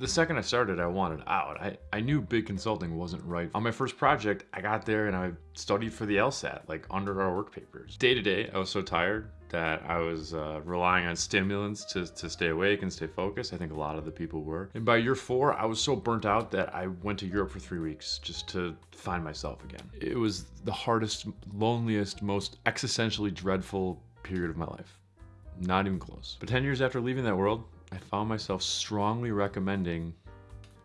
The second I started, I wanted out. I, I knew big consulting wasn't right. On my first project, I got there and I studied for the LSAT, like under our work papers. Day to day, I was so tired that I was uh, relying on stimulants to, to stay awake and stay focused. I think a lot of the people were. And by year four, I was so burnt out that I went to Europe for three weeks just to find myself again. It was the hardest, loneliest, most existentially dreadful period of my life. Not even close. But 10 years after leaving that world, I found myself strongly recommending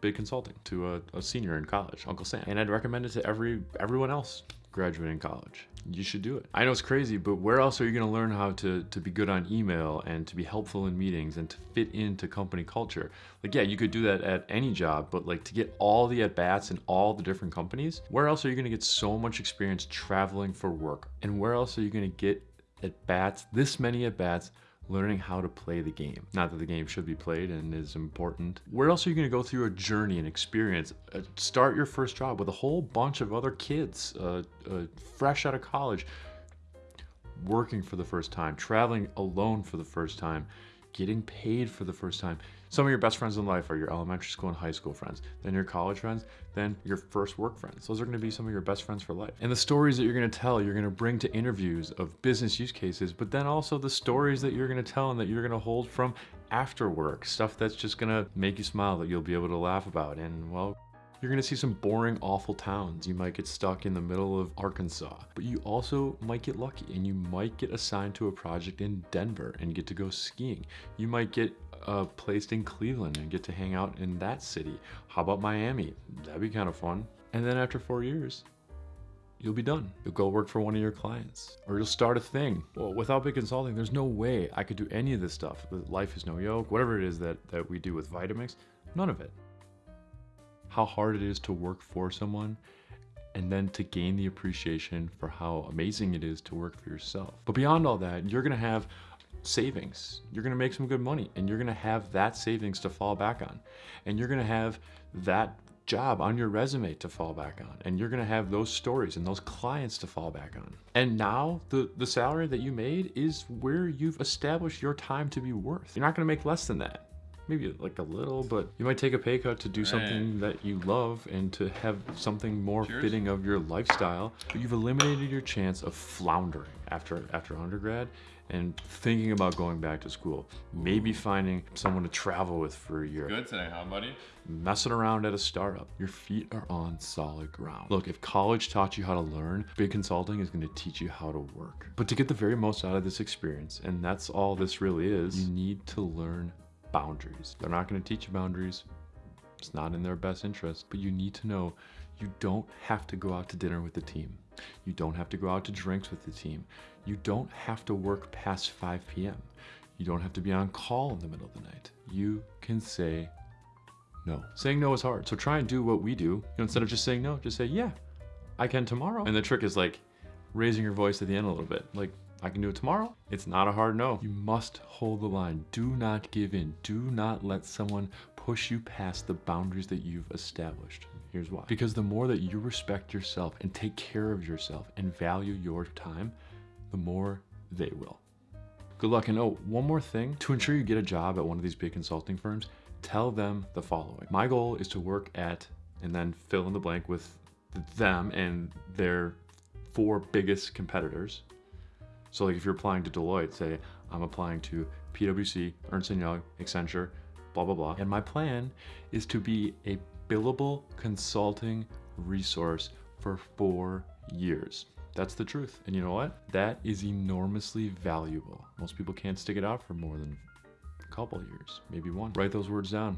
big consulting to a, a, senior in college, Uncle Sam. And I'd recommend it to every everyone else graduating college. You should do it. I know it's crazy, but where else are you gonna learn how to, to be good on email and to be helpful in meetings and to fit into company culture? Like, yeah, you could do that at any job, but like to get all the at-bats in all the different companies, where else are you gonna get so much experience traveling for work? And where else are you gonna get at-bats, this many at-bats learning how to play the game. Not that the game should be played and is important. Where else are you gonna go through a journey and experience? Uh, start your first job with a whole bunch of other kids, uh, uh, fresh out of college, working for the first time, traveling alone for the first time, getting paid for the first time. Some of your best friends in life are your elementary school and high school friends, then your college friends, then your first work friends. Those are gonna be some of your best friends for life. And the stories that you're gonna tell, you're gonna bring to interviews of business use cases, but then also the stories that you're gonna tell and that you're gonna hold from after work, stuff that's just gonna make you smile that you'll be able to laugh about. And well, you're gonna see some boring, awful towns. You might get stuck in the middle of Arkansas, but you also might get lucky and you might get assigned to a project in Denver and get to go skiing. You might get uh, placed in Cleveland and get to hang out in that city. How about Miami? That'd be kind of fun. And then after four years, you'll be done. You'll go work for one of your clients or you'll start a thing. Well, without big consulting, there's no way I could do any of this stuff. Life is no yoke, whatever it is that, that we do with Vitamix, none of it. How hard it is to work for someone and then to gain the appreciation for how amazing it is to work for yourself. But beyond all that, you're gonna have savings. You're gonna make some good money and you're gonna have that savings to fall back on. And you're gonna have that job on your resume to fall back on. And you're gonna have those stories and those clients to fall back on. And now the, the salary that you made is where you've established your time to be worth. You're not gonna make less than that maybe like a little, but you might take a pay cut to do something that you love and to have something more Cheers. fitting of your lifestyle. But you've eliminated your chance of floundering after after undergrad and thinking about going back to school. Maybe finding someone to travel with for a year. Good today, huh, buddy? Messing around at a startup. Your feet are on solid ground. Look, if college taught you how to learn, big consulting is gonna teach you how to work. But to get the very most out of this experience, and that's all this really is, you need to learn boundaries. They're not going to teach you boundaries. It's not in their best interest, but you need to know you don't have to go out to dinner with the team. You don't have to go out to drinks with the team. You don't have to work past 5 p.m. You don't have to be on call in the middle of the night. You can say no. Saying no is hard. So try and do what we do. You know, instead of just saying no, just say, yeah, I can tomorrow. And the trick is like raising your voice at the end a little bit. Like, I can do it tomorrow. It's not a hard no. You must hold the line. Do not give in. Do not let someone push you past the boundaries that you've established. Here's why. Because the more that you respect yourself and take care of yourself and value your time, the more they will. Good luck. And oh, one more thing. To ensure you get a job at one of these big consulting firms, tell them the following. My goal is to work at, and then fill in the blank with them and their four biggest competitors so like if you're applying to Deloitte, say I'm applying to PwC, Ernst & Young, Accenture, blah, blah, blah. And my plan is to be a billable consulting resource for four years. That's the truth. And you know what? That is enormously valuable. Most people can't stick it out for more than a couple years, maybe one. Write those words down.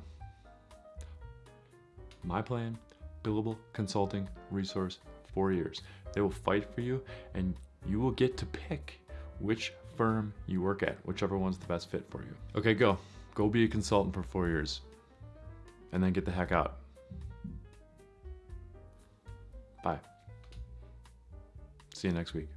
My plan, billable consulting resource, four years. They will fight for you and you will get to pick which firm you work at, whichever one's the best fit for you. Okay, go. Go be a consultant for four years and then get the heck out. Bye. See you next week.